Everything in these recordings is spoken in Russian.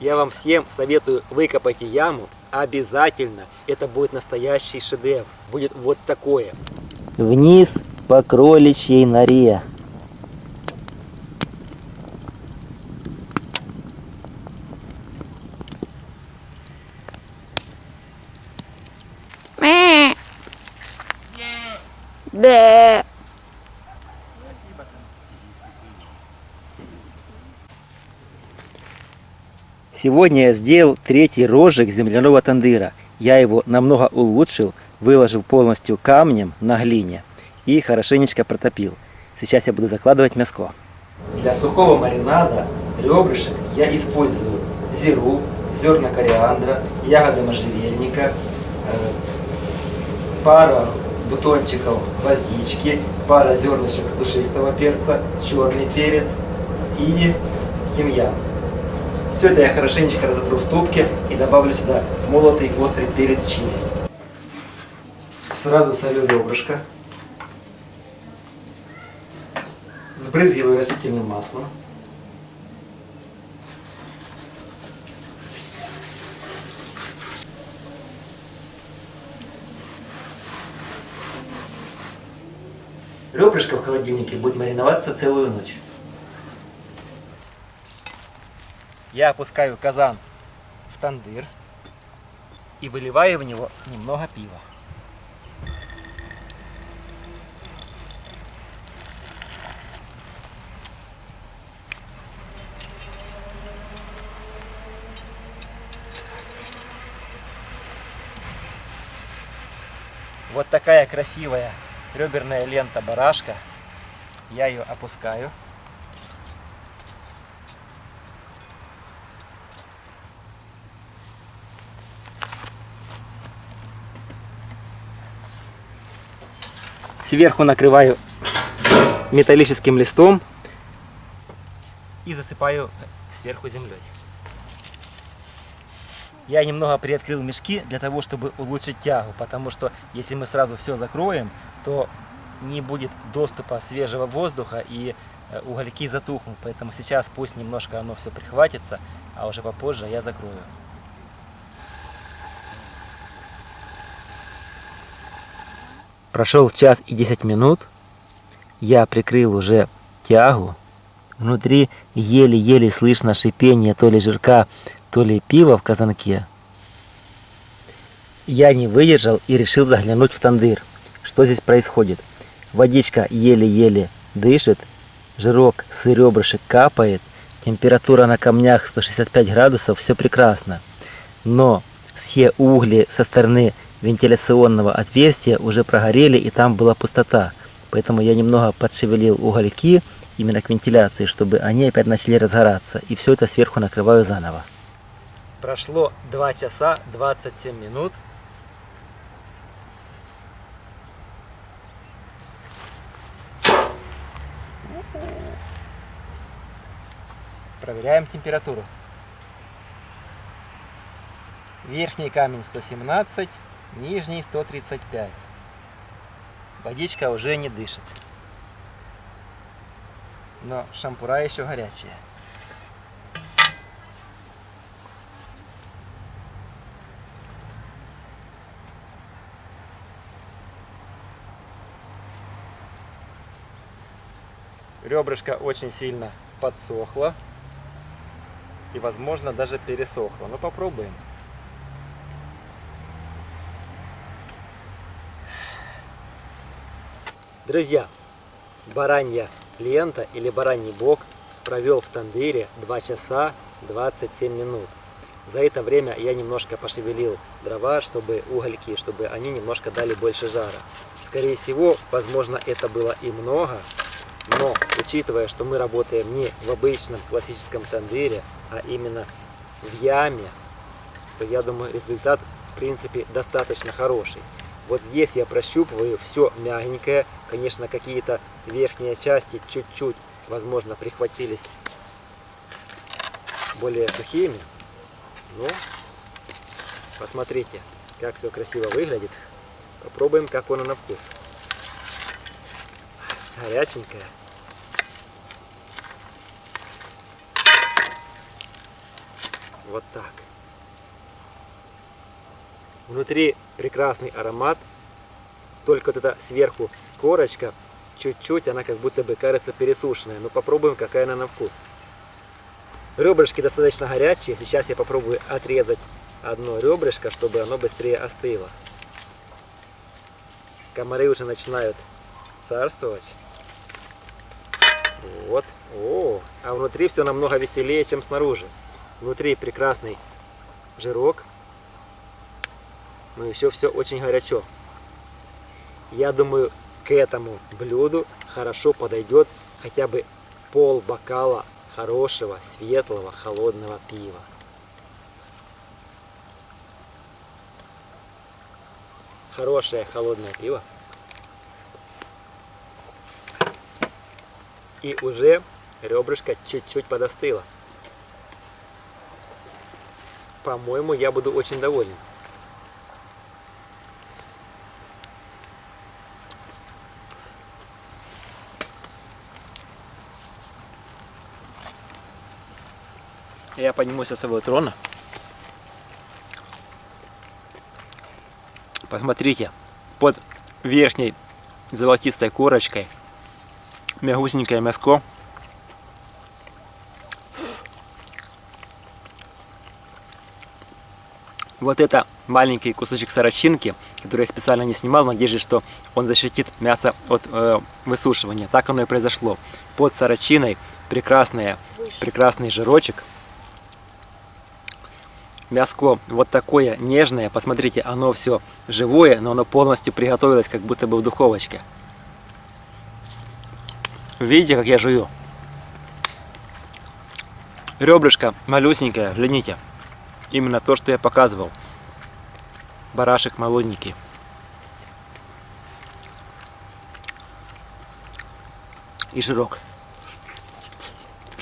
Я вам всем советую выкопайте яму. Обязательно. Это будет настоящий шедевр. Будет вот такое. Вниз по кроличьей норе. Бе. Сегодня я сделал третий рожек земляного тандыра. Я его намного улучшил, выложил полностью камнем на глине и хорошенечко протопил. Сейчас я буду закладывать мяско. Для сухого маринада ребрышек я использую зиру, зерна кориандра, ягоды можжевельника, э, пара бутончиков гвоздички, пара зернышек душистого перца, черный перец и тимьян. Все это я хорошенечко разотру в ступке и добавлю сюда молотый острый перец чили. Сразу солю ребрышко. Сбрызгиваю растительным маслом. Ребрышко в холодильнике будет мариноваться целую ночь. Я опускаю казан в тандыр и выливаю в него немного пива. Вот такая красивая реберная лента барашка. Я ее опускаю. Сверху накрываю металлическим листом и засыпаю сверху землей. Я немного приоткрыл мешки для того, чтобы улучшить тягу, потому что если мы сразу все закроем, то не будет доступа свежего воздуха и э, угольки затухнут. Поэтому сейчас пусть немножко оно все прихватится, а уже попозже я закрою. Прошел час и 10 минут. Я прикрыл уже тягу. Внутри еле-еле слышно шипение то ли жирка, то ли пива в казанке. Я не выдержал и решил заглянуть в тандыр. Что здесь происходит? Водичка еле-еле дышит, жирок с ребрышек капает, температура на камнях 165 градусов, все прекрасно. Но все угли со стороны вентиляционного отверстия уже прогорели и там была пустота. Поэтому я немного подшевелил угольки именно к вентиляции, чтобы они опять начали разгораться. И все это сверху накрываю заново. Прошло 2 часа 27 минут. Проверяем температуру. Верхний камень 117, нижний 135. Водичка уже не дышит. Но шампура еще горячая. Ребрышко очень сильно подсохло и возможно даже пересохло. Но попробуем. Друзья, баранья лента или бараний бок провел в тандыре 2 часа 27 минут. За это время я немножко пошевелил дрова, чтобы угольки, чтобы они немножко дали больше жара. Скорее всего, возможно, это было и много, но учитывая, что мы работаем не в обычном классическом тандыре, а именно в яме, то я думаю результат в принципе достаточно хороший. Вот здесь я прощупываю все мягенькое. Конечно, какие-то верхние части чуть-чуть, возможно, прихватились более сухими. Но посмотрите, как все красиво выглядит. Попробуем, как оно на вкус. Горяченькое. Вот так. Внутри прекрасный аромат. Только вот эта сверху корочка, чуть-чуть, она как будто бы кажется пересушенная. Но попробуем, какая она на вкус. Ребрышки достаточно горячие. Сейчас я попробую отрезать одно ребрышко, чтобы оно быстрее остыло. Комары уже начинают царствовать. Вот. О, а внутри все намного веселее, чем снаружи. Внутри прекрасный жирок. Но еще все очень горячо. Я думаю, к этому блюду хорошо подойдет хотя бы пол бокала хорошего, светлого, холодного пива. Хорошее холодное пиво. И уже ребрышко чуть-чуть подостыло. По-моему, я буду очень доволен. Я поднимусь со своего трона. Посмотрите, под верхней золотистой корочкой мягусенькое мяско. Вот это маленький кусочек сорочинки, который я специально не снимал, в надежде, что он защитит мясо от э, высушивания. Так оно и произошло. Под сорочиной прекрасный, прекрасный жирочек. Мяско вот такое нежное. Посмотрите, оно все живое, но оно полностью приготовилось, как будто бы в духовочке. Видите, как я жую? Ребрышко малюсенькое, глядите. Именно то, что я показывал. Барашек молоденький. И жирок.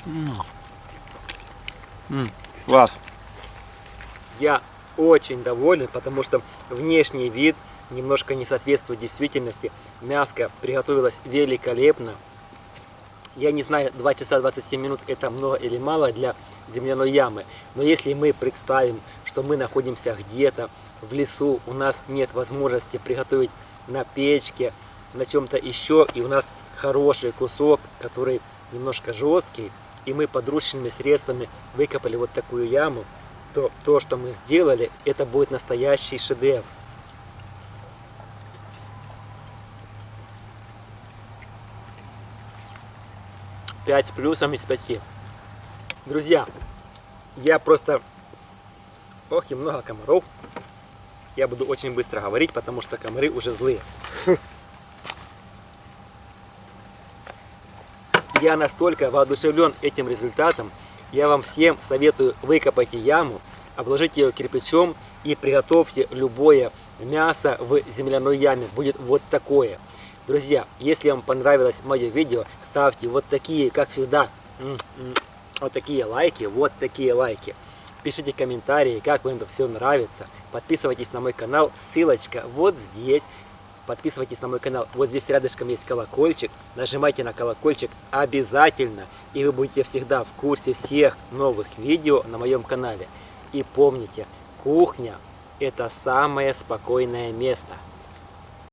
М -м -м, класс. Я очень доволен, потому что внешний вид немножко не соответствует действительности. Мяско приготовилось великолепно. Я не знаю, 2 часа 27 минут это много или мало для земляной ямы. Но если мы представим, что мы находимся где-то в лесу, у нас нет возможности приготовить на печке, на чем-то еще, и у нас хороший кусок, который немножко жесткий, и мы подручными средствами выкопали вот такую яму, то то, что мы сделали, это будет настоящий шедевр. 5 с плюсом из 5. Друзья, я просто... Ох, и много комаров. Я буду очень быстро говорить, потому что комары уже злые. Я настолько воодушевлен этим результатом. Я вам всем советую выкопайте яму, обложите ее кирпичом и приготовьте любое мясо в земляной яме. Будет вот такое. Друзья, если вам понравилось мое видео, ставьте вот такие, как всегда, вот такие лайки, вот такие лайки. Пишите комментарии, как вам это все нравится. Подписывайтесь на мой канал, ссылочка вот здесь. Подписывайтесь на мой канал, вот здесь рядышком есть колокольчик. Нажимайте на колокольчик обязательно, и вы будете всегда в курсе всех новых видео на моем канале. И помните, кухня – это самое спокойное место.